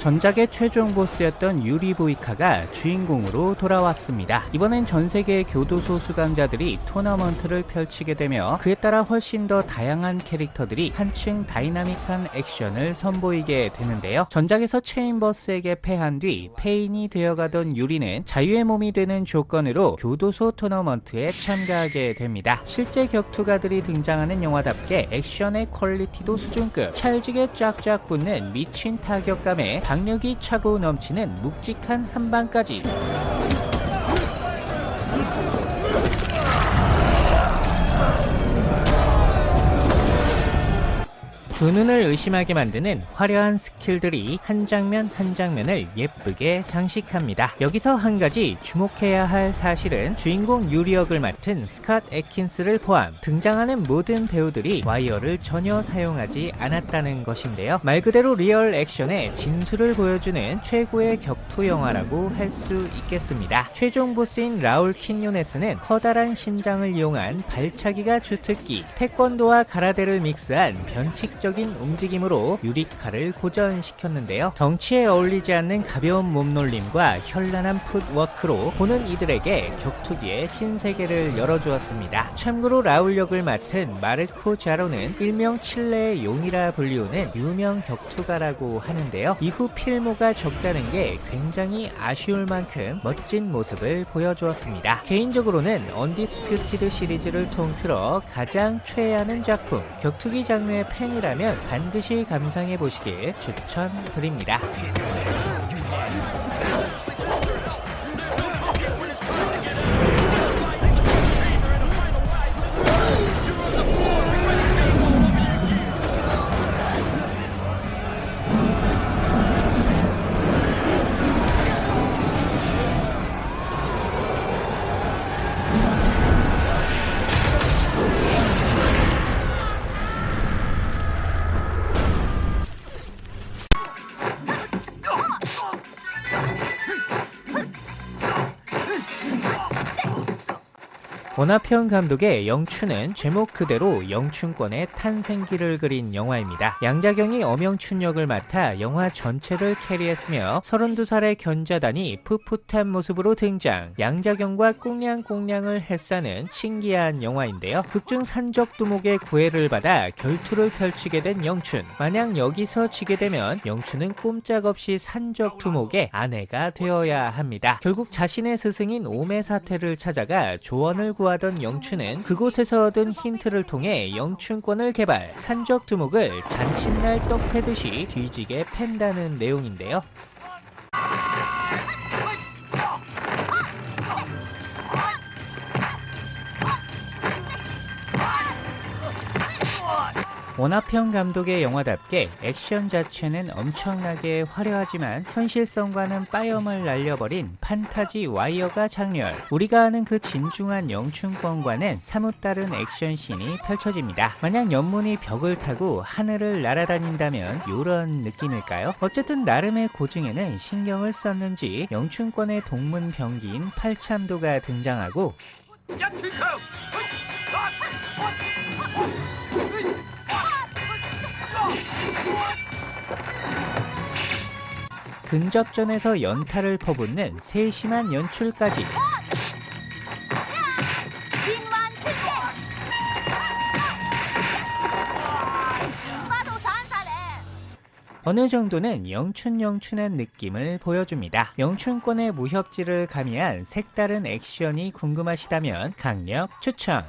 전작의 최종 보스였던 유리 보이카가 주인공으로 돌아왔습니다. 이번엔 전 세계의 교도소 수감자들이 토너먼트를 펼치게 되며 그에 따라 훨씬 더 다양한 캐릭터들이 한층 다이나믹한 액션을 선보이게 되는데요. 전작에서 체인버스에게 패한 뒤 폐인이 되어가던 유리는 자유의 몸이 되는 조건으로 교도소 토너먼트에 참가하게 됩니다. 실제 격투가들이 등장하는 영화답게 액션의 퀄리티도 수준급, 찰지게 쫙쫙 붙는 미친 타격감에 박력이 차고 넘치는 묵직한 한방까지 두 눈을 의심하게 만드는 화려한 스킬들이 한 장면 한 장면을 예쁘게 장식합니다. 여기서 한 가지 주목해야 할 사실은 주인공 유리 역을 맡은 스캇 에킨스를 포함 등장하는 모든 배우들이 와이어를 전혀 사용하지 않았다는 것인데요. 말 그대로 리얼 액션의 진수를 보여주는 최고의 격투 영화라고 할 수 있겠습니다. 최종 보스인 라울 킨요네스는 커다란 신장을 이용한 발차기가 주특기, 태권도와 가라데를 믹스한 변칙적 적인 움직임으로 유리카를 고전시켰는데요. 덩치에 어울리지 않는 가벼운 몸놀림과 현란한 풋워크로 보는 이들에게 격투기의 신세계를 열어주었습니다. 참고로 라울 역을 맡은 마르코 자로는 일명 칠레의 용이라 불리우는 유명 격투가라고 하는데요. 이후 필모가 적다는 게 굉장히 아쉬울 만큼 멋진 모습을 보여주었습니다. 개인적으로는 언디스퓨티드 시리즈를 통틀어 가장 최애하는 작품 격투기 장르의 팬이라면 있다면 반드시 감상해 보시길 추천드립니다. 원화평 감독의 영춘은 제목 그대로 영춘권의 탄생기를 그린 영화입니다. 양자경이 엄영춘 역을 맡아 영화 전체를 캐리했으며 32살의 견자단이 풋풋한 모습으로 등장 양자경과 꽁냥꽁냥을 했사는 신기한 영화인데요. 극중 산적두목의 구애를 받아 결투를 펼치게 된 영춘 만약 여기서 지게 되면 영춘은 꼼짝없이 산적두목의 아내가 되어야 합니다. 결국 자신의 스승인 오메 사태를 찾아가 조언을 구하 하던 영춘은 그곳에서 얻은 힌트를 통해 영춘권을 개발, 산적 두목을 잔칫날 떡 패듯이 뒤지게 팬다는 내용인데요. 원화평 감독의 영화답게 액션 자체는 엄청나게 화려하지만 현실성과는 빠염을 날려버린 판타지 와이어가 장렬 우리가 아는 그 진중한 영춘권과는 사뭇 다른 액션씬이 펼쳐집니다 만약 연문이 벽을 타고 하늘을 날아다닌다면 이런 느낌일까요? 어쨌든 나름의 고증에는 신경을 썼는지 영춘권의 동문병기인 팔참도가 등장하고 근접전에서 연타를 퍼붓는 세심한 연출까지 어느 정도는 영춘영춘한 느낌을 보여줍니다. 영춘권의 무협지를 가미한 색다른 액션이 궁금하시다면 강력 추천!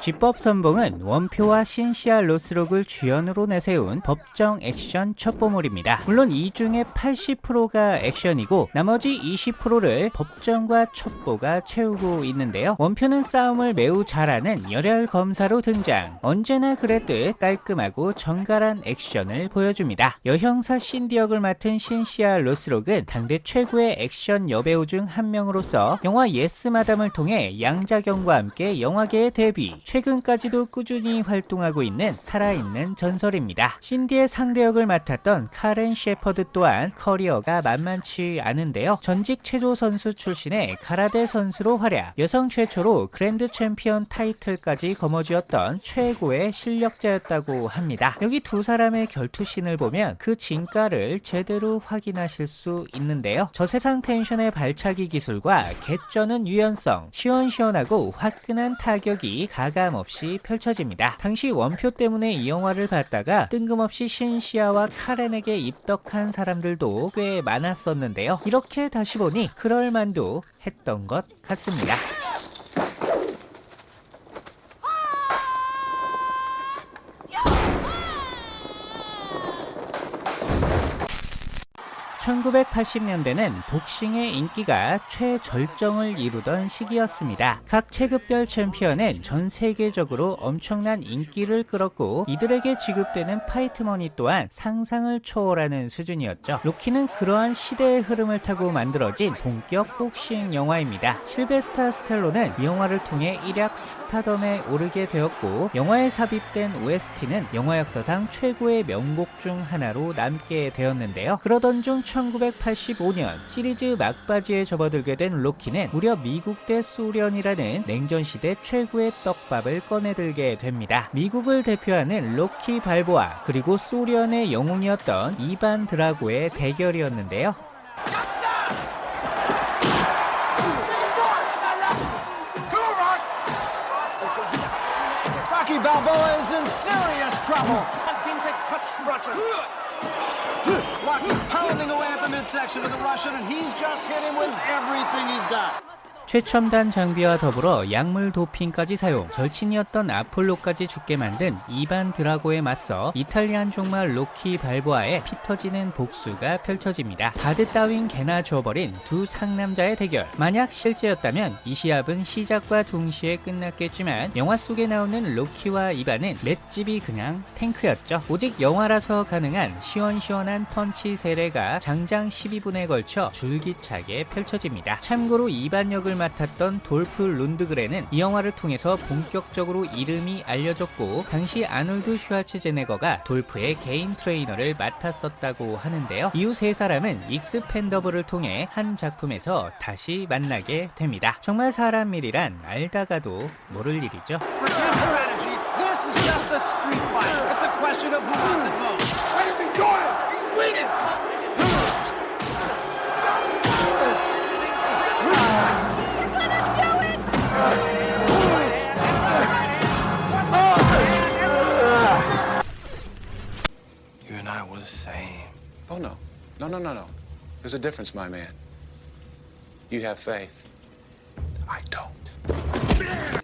집법선봉은 원표와 신시아 로스록을 주연으로 내세운 법정 액션 첩보물입니다. 물론 이 중에 80%가 액션이고 나머지 20%를 법정과 첩보가 채우고 있는데요. 원표는 싸움을 매우 잘하는 열혈 검사로 등장. 언제나 그랬듯 깔끔하고 정갈한 액션을 보여줍니다. 여형사 신디 역을 맡은 신시아 로스록은 당대 최고의 액션 여배우 중 한 명으로서 영화 예스 마담을 통해 양자경과 함께 영화계에 데뷔. 최 근까지도 꾸준히 활동하고 있는 살아있는 전설입니다. 신디의 상대 역을 맡았던 카렌 셰퍼드 또한 커리어가 만만치 않은데요. 전직 체조 선수 출신의 가라데 선수로 활약, 여성 최초로 그랜드 챔피언 타이틀까지 거머쥐었던 최고의 실력자였다고 합니다. 여기 두 사람의 결투신을 보면 그 진가를 제대로 확인하실 수 있는데요. 저세상 텐션의 발차기 기술과 개쩌는 유연성, 시원시원하고 화끈한 타격이 가감 없이 펼쳐집니다. 당시 원표 때문에 이 영화를 봤다가 뜬금없이 신시아와 카렌에게 입덕한 사람들도 꽤 많았었는데요. 이렇게 다시 보니 그럴만도 했던 것 같습니다. 1980년대는 복싱의 인기가 최절정을 이루던 시기였습니다. 각 체급별 챔피언은 전 세계적으로 엄청난 인기를 끌었고 이들에게 지급되는 파이트머니 또한 상상을 초월하는 수준이었죠. 로키는 그러한 시대의 흐름을 타고 만들어진 본격 복싱 영화입니다. 실베스타 스탤론은 이 영화를 통해 일약 스타덤에 오르게 되었고 영화에 삽입된 OST는 영화 역사상 최고의 명곡 중 하나로 남게 되었는데요. 그러던 중 1985년 시리즈 막바지에 접어들게 된 로키는 무려 미국 대 소련이라는 냉전시대 최고의 떡밥을 꺼내들게 됩니다. 미국을 대표하는 로키 발보아 그리고 소련의 영웅이었던 이반 드라고의 대결이었는데요. Rocky Balboa is in serious trouble. Can't seem to touch the midsection of the Russian, and he's just hit him with everything he's got. 최첨단 장비와 더불어 약물 도핑까지 사용, 절친이었던 아폴로까지 죽게 만든 이반 드라고에 맞서 이탈리안 종마 로키 발보아의 피 터지는 복수가 펼쳐집니다. 가드 따윈 개나 줘버린 두 상남자의 대결. 만약 실제였다면 이 시합은 시작과 동시에 끝났겠지만 영화 속에 나오는 로키와 이반은 맷집이 그냥 탱크였죠. 오직 영화라서 가능한 시원시원한 펀치 세례가 장장 12분에 걸쳐 줄기차게 펼쳐집니다. 참고로 이반 역을 맡았던 돌프 룬드그렌은 이 영화를 통해서 본격적으로 이름이 알려졌고 당시 아놀드 슈와츠제네거가 돌프의 개인 트레이너를 맡았었다고 하는데요. 이후 세 사람은 익스펜더블을 통해 한 작품에서 다시 만나게 됩니다. 정말 사람 일이란 알다가도 모를 일이죠. Just a street fight. It's a question of who wants it most. What is he doing? He's bleeding. Oh, no. No, no, no, no. There's a difference, my man. You have faith. I don't.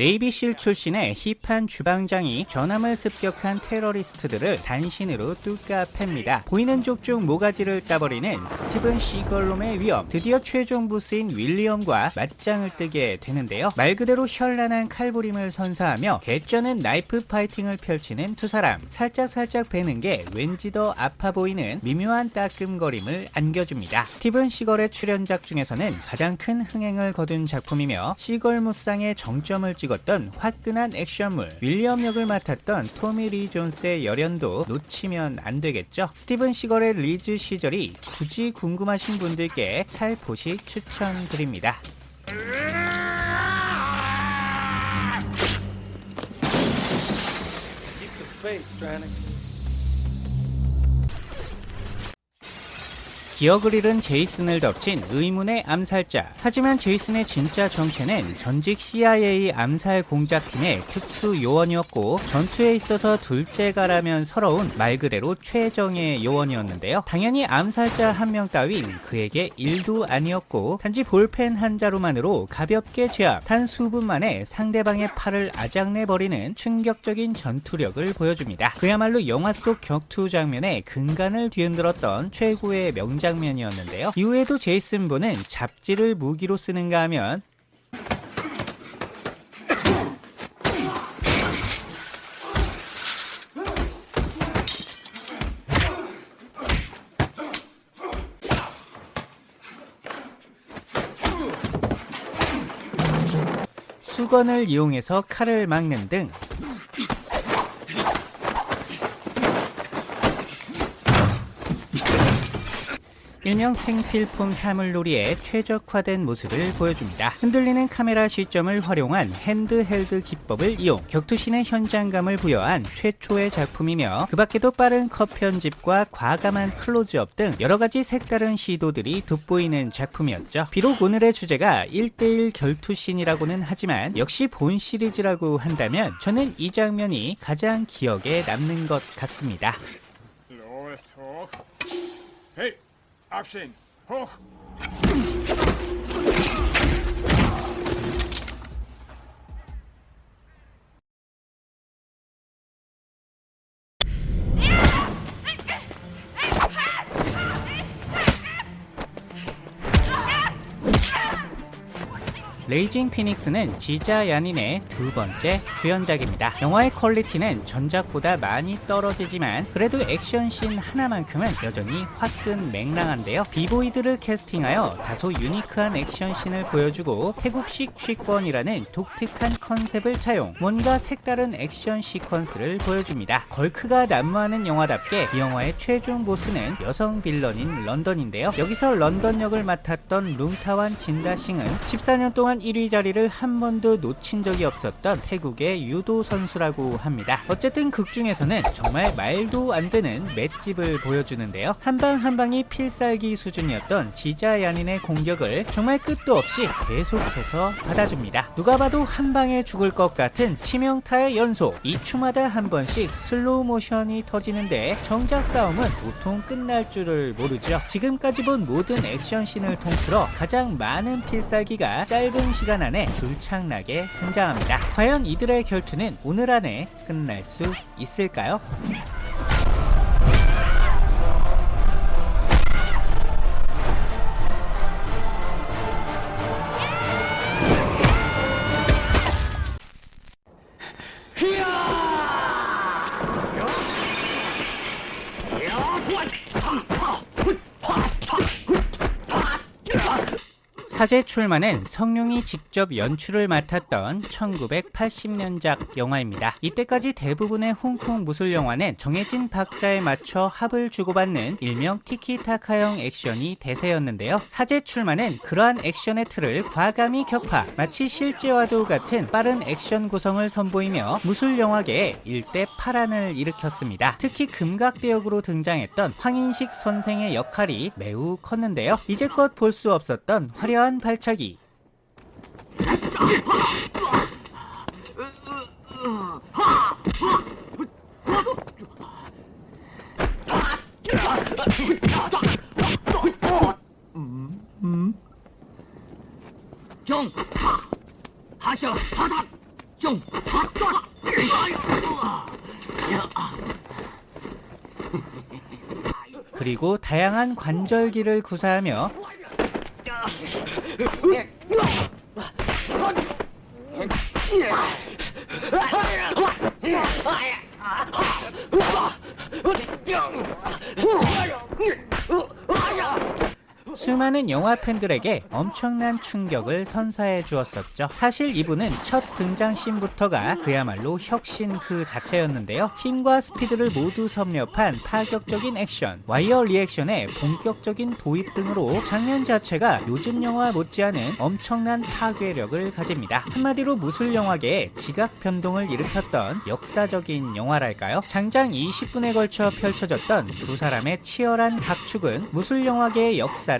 네이비실 출신의 힙한 주방장이 전함을 습격한 테러리스트들을 단신으로 뚜까 팹니다. 보이는 족족 모가지를 따버리는 스티븐 시걸옹의 위엄, 드디어 최종 보스인 윌리엄과 맞짱을 뜨게 되는데요. 말 그대로 현란한 칼부림을 선사하며 개쩌는 knife fighting을 펼치는 두 사람. 살짝살짝 베는 게 왠지 더 아파 보이는 미묘한 따끔거림을 안겨줍니다. 스티븐 시걸의 출연작 중에서는 가장 큰 흥행을 거둔 작품이며 시걸 무쌍의 정점을 찍 었던 화끈한 액션물. 윌리엄 역을 맡았던 토미 리 존스의 열연도 놓치면 안 되겠죠? 스티븐 시걸의 리즈 시절이 굳이 궁금하신 분들께 살포시 추천드립니다. Faith, Stranix. 기억을 잃은 제이슨을 덮친 의문의 암살자. 하지만 제이슨의 진짜 정체는 전직 CIA 암살 공작팀의 특수 요원이었고 전투에 있어서 둘째가라면 서러운 말 그대로 최정의 요원이었는데요. 당연히 암살자 한 명 따윈 그에게 일도 아니었고 단지 볼펜 한 자루만으로 가볍게 제압, 단 수분 만에 상대방의 팔을 아작내버리는 충격적인 전투력을 보여줍니다. 그야말로 영화 속 격투 장면에 근간을 뒤흔들었던 최고의 명 장면이었는데요. 이후에도 제이슨 본은 잡지를 무기로 쓰는가 하면 수건을 이용해서 칼을 막는 등 일명 생필품 사물놀이의 최적화된 모습을 보여줍니다. 흔들리는 카메라 시점을 활용한 핸드헬드 기법을 이용 격투신의 현장감을 부여한 최초의 작품이며 그 밖에도 빠른 컷 편집과 과감한 클로즈업 등 여러가지 색다른 시도들이 돋보이는 작품이었죠. 비록 오늘의 주제가 1대1 결투신이라고는 하지만 역시 본 시리즈라고 한다면 저는 이 장면이 가장 기억에 남는 것 같습니다. Action! Hoch! 레이징 피닉스는 지자 야닌의 두 번째 주연작입니다. 영화의 퀄리티는 전작보다 많이 떨어지지만 그래도 액션씬 하나만큼은 여전히 화끈 맹랑한데요. 비보이들을 캐스팅하여 다소 유니크한 액션씬을 보여주고 태국식 취권이라는 독특한 컨셉을 차용 뭔가 색다른 액션 시퀀스를 보여줍니다. 걸크가 난무하는 영화답게 이 영화의 최종 보스는 여성 빌런인 런던인데요. 여기서 런던 역을 맡았던 룽타완 진다싱은 14년 동안 1위 자리를 한 번도 놓친 적이 없었던 태국의 유도 선수라고 합니다. 어쨌든 극 중에서는 정말 말도 안 되는 맷집을 보여주는데요. 한방 한 방이 필살기 수준이었던 지자 야닌의 공격을 정말 끝도 없이 계속해서 받아줍니다. 누가 봐도 한 방에 죽을 것 같은 치명타의 연속 2초마다 한 번씩 슬로우 모션이 터지는데 정작 싸움은 도통 끝날 줄을 모르죠. 지금까지 본 모든 액션씬을 통틀어 가장 많은 필살기가 짧은 시간 안에 줄창나게 등장합니다. 과연 이들의 결투는 오늘 안에 끝날 수 있을까요? 사제 출마는 성룡이 직접 연출을 맡았던 1980년작 영화입니다. 이때까지 대부분의 홍콩 무술 영화는 정해진 박자에 맞춰 합을 주고받는 일명 티키타카형 액션이 대세였는데요. 사제 출마는 그러한 액션의 틀을 과감히 격파, 마치 실제와도 같은 빠른 액션 구성을 선보이며 무술 영화계에 일대 파란을 일으켰습니다. 특히 금각대역으로 등장했던 황인식 선생의 역할이 매우 컸는데요. 이제껏 볼 수 없었던 화려한 발차기, 정 하셔 바닥 정 그리고 다양한 관절기를 구사하며 你，我，我，你，哎呀，我，你，哎呀，啊哈，我，我，你，啊，我，哎呀。 수많은 영화 팬들에게 엄청난 충격을 선사해 주었었죠. 사실 이분은 첫 등장씬부터가 그야말로 혁신 그 자체였는데요. 힘과 스피드를 모두 섭렵한 파격적인 액션, 와이어 액션의 본격적인 도입 등으로 장면 자체가 요즘 영화 못지않은 엄청난 파괴력을 가집니다. 한마디로 무술 영화계에 지각 변동을 일으켰던 역사적인 영화랄까요? 장장 20분에 걸쳐 펼쳐졌던 두 사람의 치열한 각축은 무술 영화계의 역사를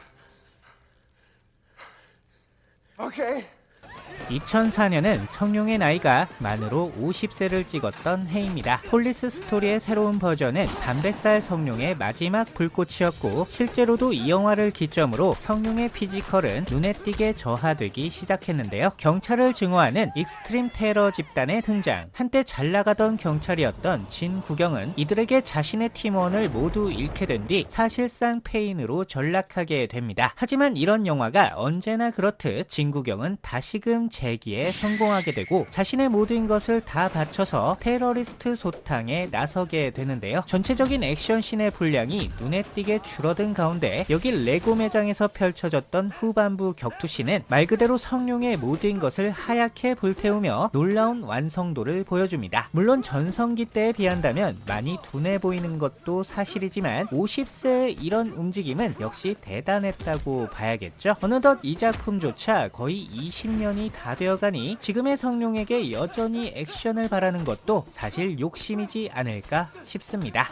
Okay. 2004년은 성룡의 나이가 만으로 50세를 찍었던 해입니다. 폴리스 스토리의 새로운 버전은 반백살 성룡의 마지막 불꽃이었고 실제로도 이 영화를 기점으로 성룡의 피지컬은 눈에 띄게 저하되기 시작했는데요. 경찰을 증오하는 익스트림 테러 집단의 등장 한때 잘 나가던 경찰이었던 진 구경은 이들에게 자신의 팀원을 모두 잃게 된 뒤 사실상 폐인으로 전락하게 됩니다. 하지만 이런 영화가 언제나 그렇듯 진구경은 다시금 재기에 성공하게 되고 자신의 모든 것을 다 바쳐서 테러리스트 소탕에 나서게 되는데요. 전체적인 액션씬의 분량이 눈에 띄게 줄어든 가운데 여기 레고 매장에서 펼쳐졌던 후반부 격투씬은 말 그대로 성룡의 모든 것을 하얗게 불태우며 놀라운 완성도를 보여줍니다. 물론 전성기 때에 비한다면 많이 둔해 보이는 것도 사실이지만 50세의 이런 움직임은 역시 대단했다고 봐야겠죠. 어느덧 이 작품조차 거의 20년이 다 되어가니 지금의 성룡에게 여전히 액션을 바라는 것도 사실 욕심이지 않을까 싶습니다.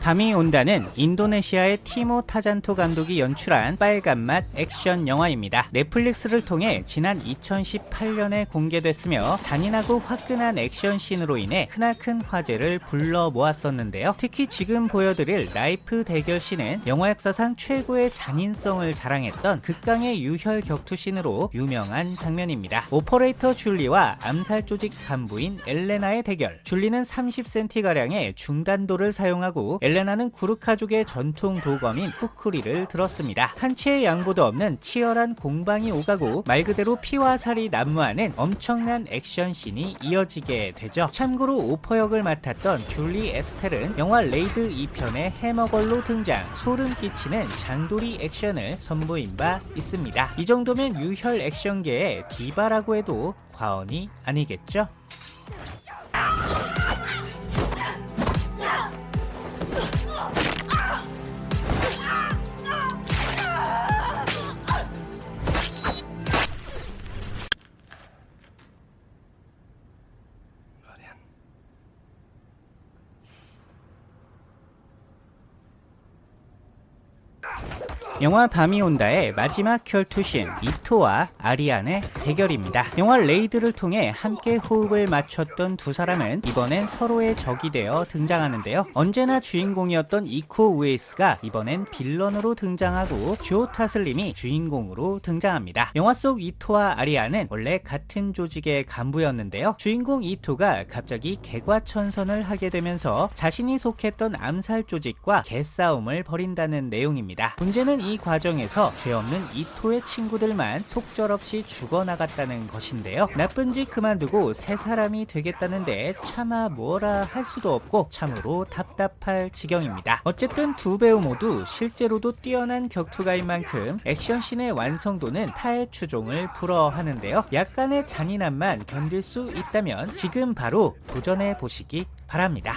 밤이 온다는 인도네시아의 티모 타잔토 감독이 연출한 빨간맛 액션 영화입니다. 넷플릭스를 통해 지난 2018년에 공개됐으며 잔인하고 화끈한 액션 씬으로 인해 크나큰 화제를 불러 모았었는데요. 특히 지금 보여드릴 나이프 대결 씬은 영화 역사상 최고의 잔인성을 자랑했던 극강의 유혈 격투 씬으로 유명한 장면입니다. 오퍼레이터 줄리와 암살 조직 간부인 엘레나의 대결. 줄리는 30cm가량의 중단도를 사용하고 엘레나는 구르카족의 전통 도검인 쿠쿠리를 들었습니다. 한치의 양보도 없는 치열한 공방이 오가고 말 그대로 피와 살이 난무하는 엄청난 액션씬이 이어지게 되죠. 참고로 오퍼 역을 맡았던 줄리 에스텔은 영화 레이드 2편의 해머걸로 등장, 소름 끼치는 장도리 액션을 선보인 바 있습니다. 이 정도면 유혈 액션계의 디바라고 해도 과언이 아니겠죠? 영화 밤이 온다의 마지막 혈투신 이토와 아리안의 대결입니다. 영화 레이드를 통해 함께 호흡을 맞췄던 두 사람은 이번엔 서로의 적이 되어 등장하는데요. 언제나 주인공이었던 이코 우에이스가 이번엔 빌런으로 등장하고 조 타슬림이 주인공으로 등장합니다. 영화 속 이토와 아리안은 원래 같은 조직의 간부였는데요. 주인공 이토가 갑자기 개과천선을 하게 되면서 자신이 속했던 암살 조직과 개싸움을 벌인다는 내용입니다. 문제는 이 과정에서 죄 없는 이토의 친구들만 속절없이 죽어나갔다는 것인데요. 나쁜 짓 그만두고 새 사람이 되겠다는데 차마 뭐라 할 수도 없고 참으로 답답할 지경입니다. 어쨌든 두 배우 모두 실제로도 뛰어난 격투가인 만큼 액션씬의 완성도는 타의 추종을 불허하는데요. 약간의 잔인함만 견딜 수 있다면 지금 바로 도전해 보시기 바랍니다.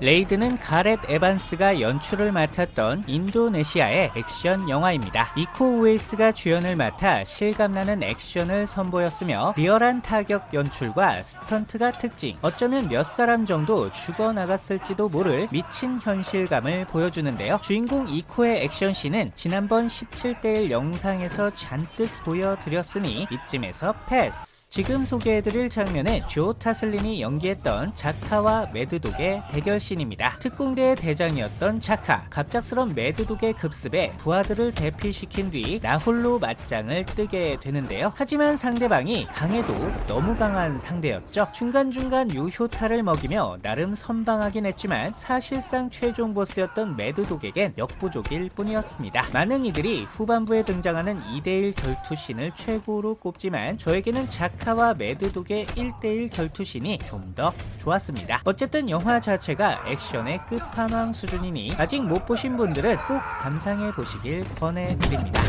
레이드는 가렛 에반스가 연출을 맡았던 인도네시아의 액션 영화입니다. 이코 우에이스가 주연을 맡아 실감나는 액션을 선보였으며 리얼한 타격 연출과 스턴트가 특징 어쩌면 몇 사람 정도 죽어나갔을지도 모를 미친 현실감을 보여주는데요. 주인공 이코의 액션씬은 지난번 17대1 영상에서 잔뜩 보여드렸으니 이쯤에서 패스 지금 소개해드릴 장면은 조 타슬림이 연기했던 자카와 매드독의 대결씬입니다. 특공대의 대장이었던 자카, 갑작스런 매드독의 급습에 부하들을 대피시킨 뒤 나홀로 맞짱을 뜨게 되는데요. 하지만 상대방이 강해도 너무 강한 상대였죠. 중간중간 유효타를 먹이며 나름 선방하긴 했지만 사실상 최종 보스였던 매드독에겐 역부족일 뿐이었습니다. 많은 이들이 후반부에 등장하는 2대1 결투신을 최고로 꼽지만 저에게는 자카 와 매드독의 1대1 결투신이 좀 더 좋았습니다. 어쨌든 영화 자체가 액션의 끝판왕 수준이니 아직 못 보신 분들은 꼭 감상해 보시길 권해드립니다.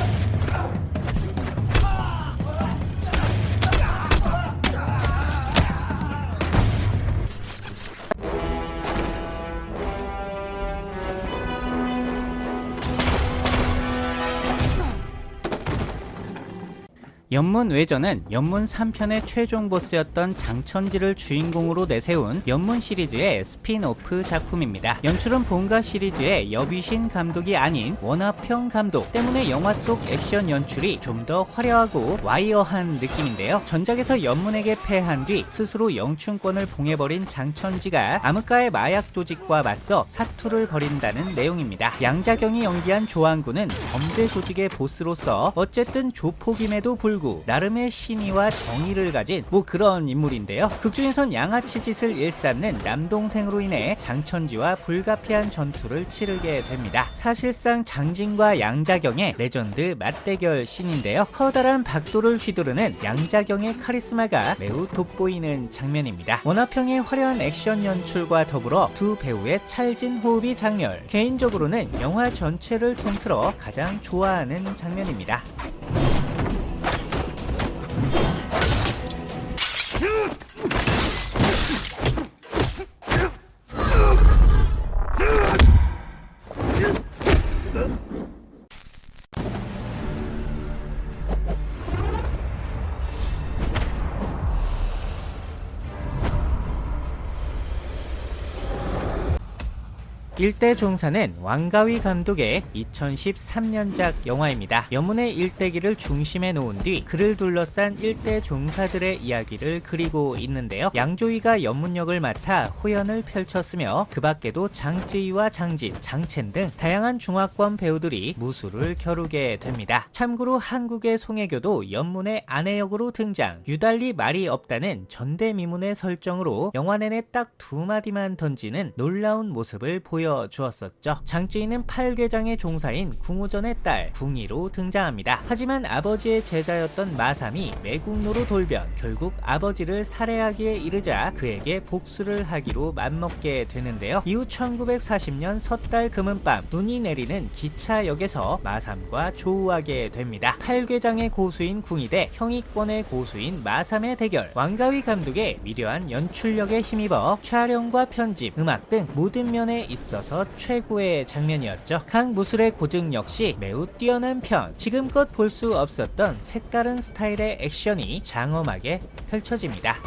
엽문 외전은 엽문 3편의 최종 보스였던 장천지를 주인공으로 내세운 엽문 시리즈의 스핀오프 작품입니다. 연출은 본가 시리즈의 엽위신 감독이 아닌 원화평 감독 때문에 영화 속 액션 연출이 좀 더 화려하고 와이어한 느낌인데요. 전작에서 엽문에게 패한 뒤 스스로 영춘권을 봉해버린 장천지가 암흑가의 마약 조직과 맞서 사투를 벌인다는 내용입니다. 양자경이 연기한 조안군은 범죄 조직의 보스로서 어쨌든 조폭임에도 불구 나름의 신의와 정의를 가진 뭐 그런 인물인데요. 극중에선 양아치 짓을 일삼는 남동생으로 인해 장천지와 불가피한 전투를 치르게 됩니다. 사실상 장진과 양자경의 레전드 맞대결 씬인데요. 커다란 박도를 휘두르는 양자경의 카리스마가 매우 돋보이는 장면입니다. 원화평의 화려한 액션 연출과 더불어 두 배우의 찰진 호흡이 작렬. 개인적으로는 영화 전체를 통틀어 가장 좋아하는 장면입니다. Ugh! 일대 종사는 왕가위 감독의 2013년작 영화입니다. 여문의 일대기를 중심에 놓은 뒤 그를 둘러싼 일대 종사들의 이야기를 그리고 있는데요. 양조위가 연문역을 맡아 호연을 펼쳤으며 그 밖에도 장쯔위와 장진, 장첸 등 다양한 중화권 배우들이 무술을 겨루게 됩니다. 참고로 한국의 송혜교도 연문의 아내 역으로 등장 유달리 말이 없다는 전대미문의 설정으로 영화 내내 딱 두 마디만 던지는 놀라운 모습을 보여 주었었죠. 장쯔위는 팔궤장의 종사인 궁우전의 딸 궁이로 등장합니다. 하지만 아버지의 제자였던 마삼이 매국노로 돌변 결국 아버지를 살해하기에 이르자 그에게 복수를 하기로 맘먹게 되는데요. 이후 1940년 섣달 금은밤 눈이 내리는 기차역에서 마삼과 조우하게 됩니다. 팔궤장의 고수인 궁이 대 형이권의 고수인 마삼의 대결 왕가위 감독의 미려한 연출력에 힘입어 촬영과 편집, 음악 등 모든 면에 있어서 최고의 장면이었죠. 각 무술의 고증 역시 매우 뛰어난 편 지금껏 볼 수 없었던 색다른 스타일의 액션이 장엄하게 펼쳐집니다.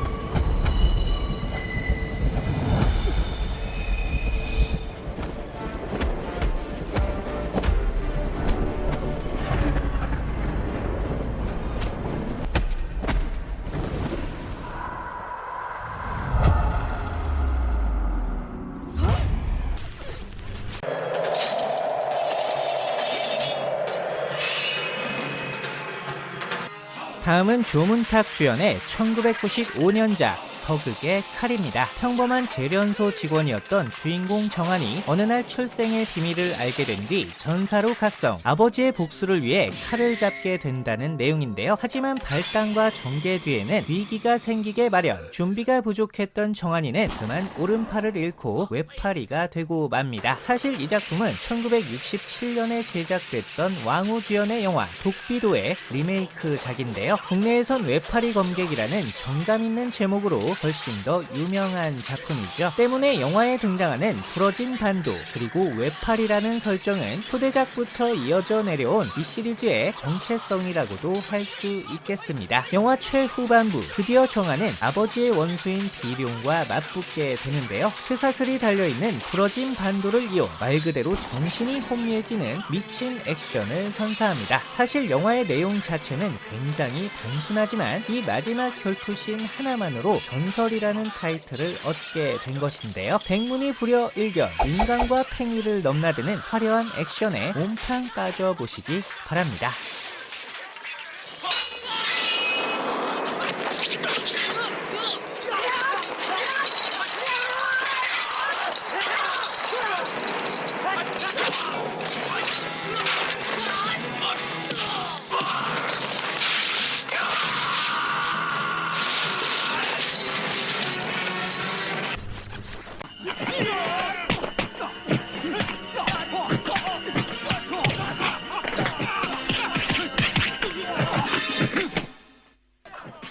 다음은 조문탁 주연의 1995년작 서극의 칼입니다. 평범한 재련소 직원이었던 주인공 정한이 어느 날 출생의 비밀을 알게 된 뒤 전사로 각성, 아버지의 복수를 위해 칼을 잡게 된다는 내용인데요. 하지만 발당과 전개 뒤에는 위기가 생기게 마련, 준비가 부족했던 정한이는 그만 오른팔을 잃고 외팔이가 되고 맙니다. 사실 이 작품은 1967년에 제작됐던 왕후 주연의 영화 독비도의 리메이크작인데요. 국내에선 외파리 검객이라는 정감 있는 제목으로 훨씬 더 유명한 작품이죠. 때문에 영화에 등장하는 부러진 반도 그리고 외팔이라는 설정은 초대작부터 이어져 내려온 이 시리즈의 정체성이라고도 할 수 있겠습니다. 영화 최후반부 드디어 정하는 아버지의 원수인 비룡과 맞붙게 되는데요. 쇠사슬이 달려있는 부러진 반도를 이용 말 그대로 정신이 혼미해지는 미친 액션을 선사합니다. 사실 영화의 내용 자체는 굉장히 단순하지만 이 마지막 혈투신 하나만으로 전 설이라는 타이틀을 얻게 된 것인데요. 백문이 불여 일견, 인간과 팽이를 넘나드는 화려한 액션에 몸팡 빠져보시기 바랍니다.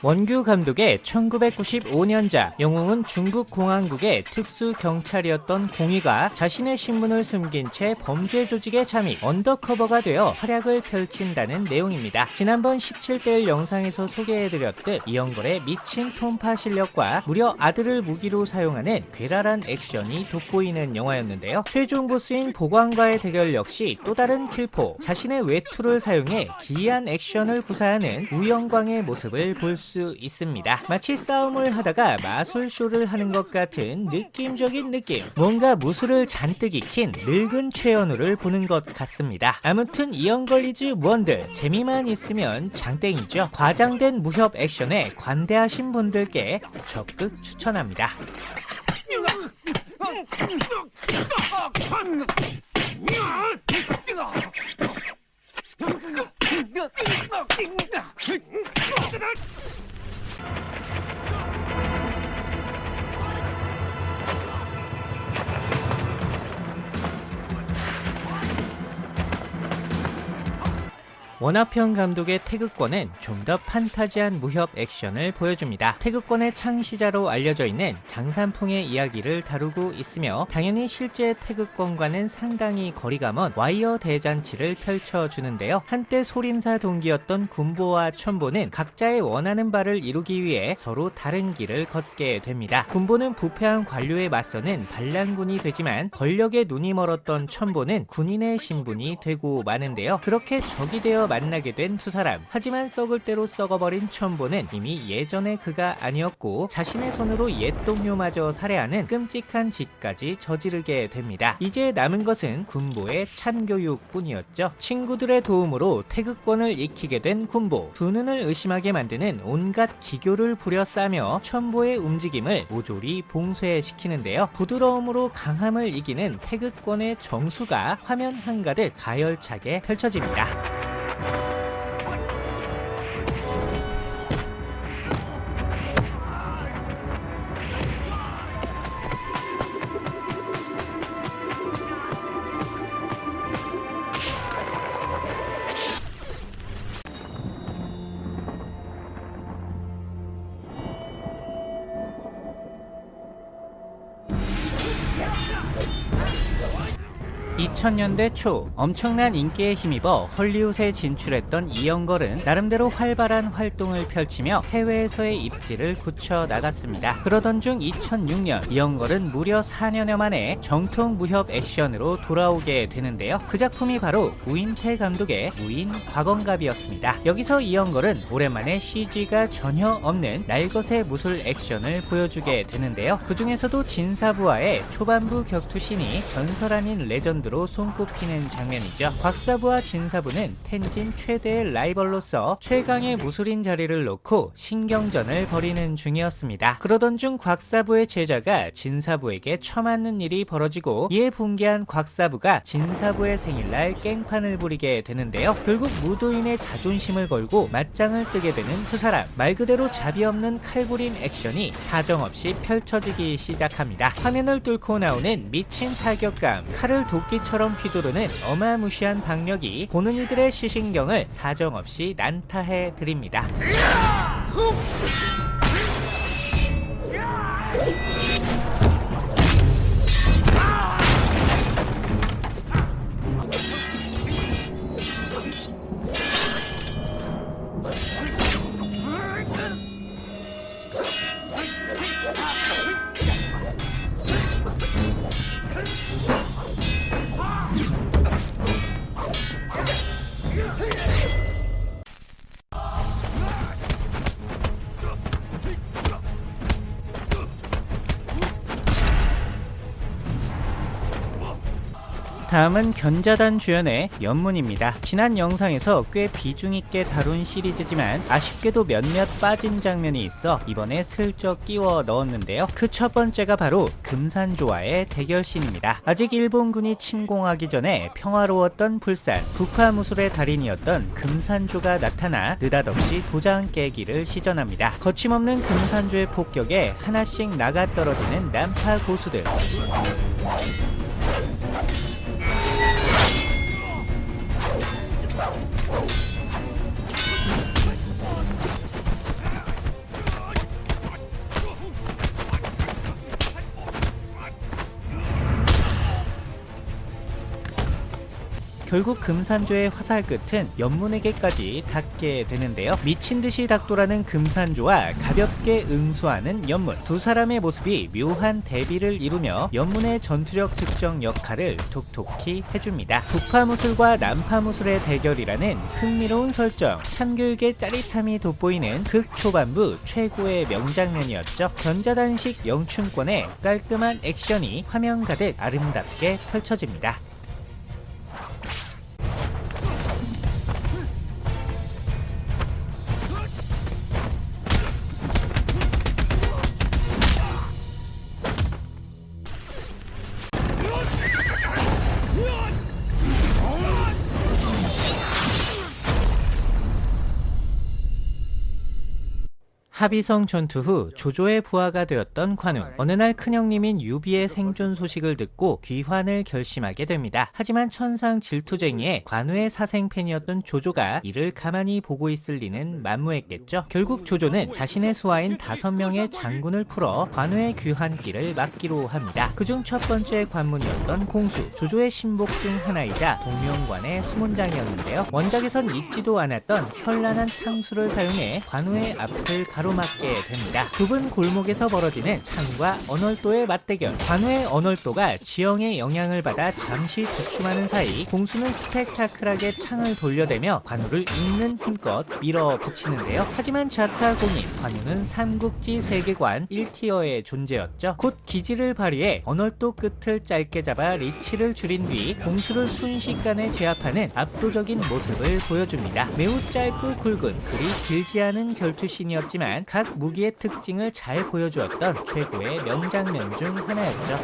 원규 감독의 1995년작 영웅은 중국 공안국의 특수 경찰이었던 공위가 자신의 신분을 숨긴 채 범죄 조직에 잠입 undercover가 되어 활약을 펼친다는 내용입니다. 지난번 17대1 영상에서 소개해드렸듯 이연걸의 미친 톤파 실력과 무려 아들을 무기로 사용하는 괴랄한 액션이 돋보이는 영화였는데요. 최종 보스인 보관과의 대결 역시 또 다른 킬포 자신의 외투를 사용해 기이한 액션을 구사하는 우영광의 모습을 볼수 있습니다. 마치 싸움을 하다가 마술쇼를 하는 것 같은 느낌적인 느낌. 뭔가 무술을 잔뜩 익힌 늙은 최현우를 보는 것 같습니다. 아무튼 이언걸리즈 원들 재미만 있으면 장땡이죠. 과장된 무협 액션에 관대하신 분들께 적극 추천합니다. you 원화평 감독의 태극권은 좀 더 판타지한 무협 액션을 보여줍니다. 태극권의 창시자로 알려져 있는 장산풍의 이야기를 다루고 있으며 당연히 실제 태극권과는 상당히 거리가 먼 와이어 대잔치를 펼쳐주는데요. 한때 소림사 동기였던 군보와 천보는 각자의 원하는 바를 이루기 위해 서로 다른 길을 걷게 됩니다. 군보는 부패한 관료에 맞서는 반란군이 되지만 권력에 눈이 멀었던 천보는 군인의 신분이 되고 마는데요. 그렇게 적이 되어 만나게 된 두 사람. 하지만 썩을 대로 썩어버린 천보는 이미 예전의 그가 아니었고 자신의 손으로 옛 동료마저 살해하는 끔찍한 짓까지 저지르게 됩니다. 이제 남은 것은 군보의 참교육 뿐이었죠. 친구들의 도움으로 태극권을 익히게 된 군보. 두 눈을 의심하게 만드는 온갖 기교를 부려싸며 천보의 움직임을 모조리 봉쇄시키는데요. 부드러움으로 강함을 이기는 태극권의 정수가 화면 한가득 가열차게 펼쳐집니다. (2000년대) 초 엄청난 인기에 힘입어 헐리우드에 진출했던 이영걸은 나름대로 활발한 활동을 펼치며 해외에서의 입지를 굳혀 나갔습니다. 그러던 중 2006년 이영걸은 무려 4년여 만에 정통 무협 액션으로 돌아오게 되는데요. 그 작품이 바로 우인태 감독의 우인 과건갑이었습니다. 여기서 이영걸은 오랜만에 CG가 전혀 없는 날것의 무술 액션을 보여주게 되는데요. 그 중에서도 진사부와의 초반부 격투신이 전설 아닌 레전드로 손꼽히는 장면이죠. 곽사부와 진사부는 텐진 최대의 라이벌로서 최강의 무술인 자리를 놓고 신경전을 벌이는 중이었습니다. 그러던 중 곽사부의 제자가 진사부에게 처맞는 일이 벌어지고 이에 붕괴한 곽사부가 진사부의 생일날 깽판을 부리게 되는데요. 결국 무도인의 자존심을 걸고 맞짱을 뜨게 되는 두 사람. 말 그대로 자비 없는 칼부림 액션이 사정없이 펼쳐지기 시작합니다. 화면을 뚫고 나오는 미친 타격감, 칼을 도끼 처럼 휘두르는 어마무시한 박력이 보는 이들의 시신경을 사정없이 난타해 드립니다. 다음은 견자단 주연의 연문입니다. 지난 영상에서 꽤 비중 있게 다룬 시리즈지만 아쉽게도 몇몇 빠진 장면이 있어 이번에 슬쩍 끼워 넣었는데요. 그 첫 번째가 바로 금산조와의 대결신입니다. 아직 일본군이 침공하기 전에 평화로웠던 불산, 북화무술의 달인이었던 금산조가 나타나 느닷없이 도장 깨기를 시전합니다. 거침없는 금산조의 폭격에 하나씩 나가 떨어지는 난파 고수들. Whoa. 결국 금산조의 화살 끝은 연문에게까지 닿게 되는데요. 미친 듯이 닥돌하는 금산조와 가볍게 응수하는 연문. 두 사람의 모습이 묘한 대비를 이루며 연문의 전투력 측정 역할을 톡톡히 해줍니다. 북파무술과 남파무술의 대결이라는 흥미로운 설정, 참교육의 짜릿함이 돋보이는 극 초반부 최고의 명장면이었죠. 견자단식 영춘권의 깔끔한 액션이 화면 가득 아름답게 펼쳐집니다. 합의성 전투 후 조조의 부하가 되었던 관우. 어느 날 큰형님인 유비의 생존 소식을 듣고 귀환을 결심하게 됩니다. 하지만 천상 질투쟁이의 관우의 사생팬이었던 조조가 이를 가만히 보고 있을 리는 만무했겠죠. 결국 조조는 자신의 수하인 다섯 명의 장군을 풀어 관우의 귀환길을 막기로 합니다. 그중 첫 번째 관문이었던 공수. 조조의 신복 중 하나이자 동명관의 수문장이었는데요. 원작에선 잊지도 않았던 현란한 창수를 사용해 관우의 앞을 가로 가로막게 됩니다. 좁은 골목에서 벌어지는 창과 언월도의 맞대결. 관우의 언월도가 지형의 영향을 받아 잠시 주춤하는 사이 공수는 스펙타클하게 창을 돌려대며 관우를 있는 힘껏 밀어붙이는데요. 하지만 자타공인 관우는 삼국지 세계관 1티어의 존재였죠. 곧 기지를 발휘해 언월도 끝을 짧게 잡아 리치를 줄인 뒤 공수를 순식간에 제압하는 압도적인 모습을 보여줍니다. 매우 짧고 굵은 그리 길지 않은 결투신이었지만 각 무기의 특징을 잘 보여주었던 최고의 명장면 중 하나였죠.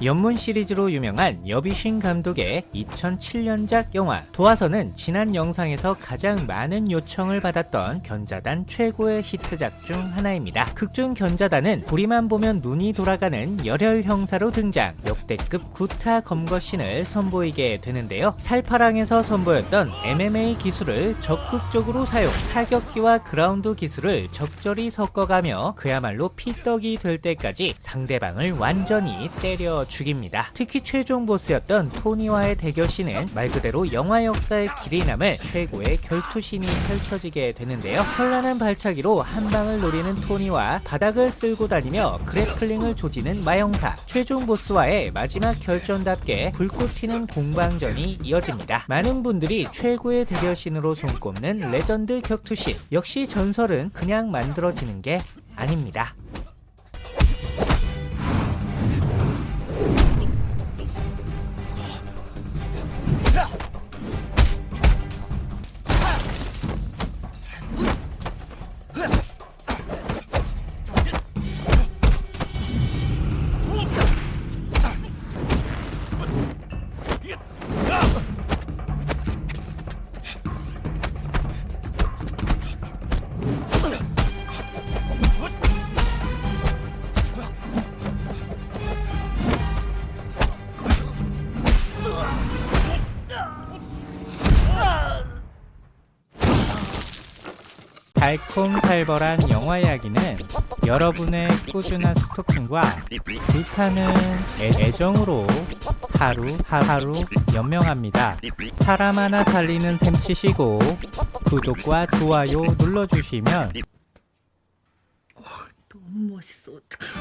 연문 시리즈로 유명한 여비신 감독의 2007년작 영화 도화선은 지난 영상에서 가장 많은 요청을 받았던 견자단 최고의 히트작 중 하나입니다. 극중 견자단은 우리만 보면 눈이 돌아가는 열혈 형사로 등장 역대급 구타 검거신을 선보이게 되는데요. 살파랑에서 선보였던 MMA 기술을 적극적으로 사용 타격기와 그라운드 기술을 적절히 섞어가며 그야말로 피떡이 될 때까지 상대방을 완전히 때려 죽입니다. 특히 최종 보스였던 토니와의 대결신은 말 그대로 영화 역사의 길이 남을 최고의 결투신이 펼쳐지게 되는데요. 현란한 발차기로 한 방을 노리는 토니와 바닥을 쓸고 다니며 그래플링을 조지는 마영사 최종 보스와의 마지막 결전답게 불꽃 튀는 공방전이 이어집니다. 많은 분들이 최고의 대결신으로 손꼽는 레전드 격투신 역시 전설은 그냥 만들어지는 게 아닙니다. 달콤살벌한 영화 이야기는 여러분의 꾸준한 스토킹과 불타는 애- 애정으로 하루 하루 연명합니다. 사람 하나 살리는 셈 치시고 구독과 좋아요 눌러주시면 너무 멋있어 어떡해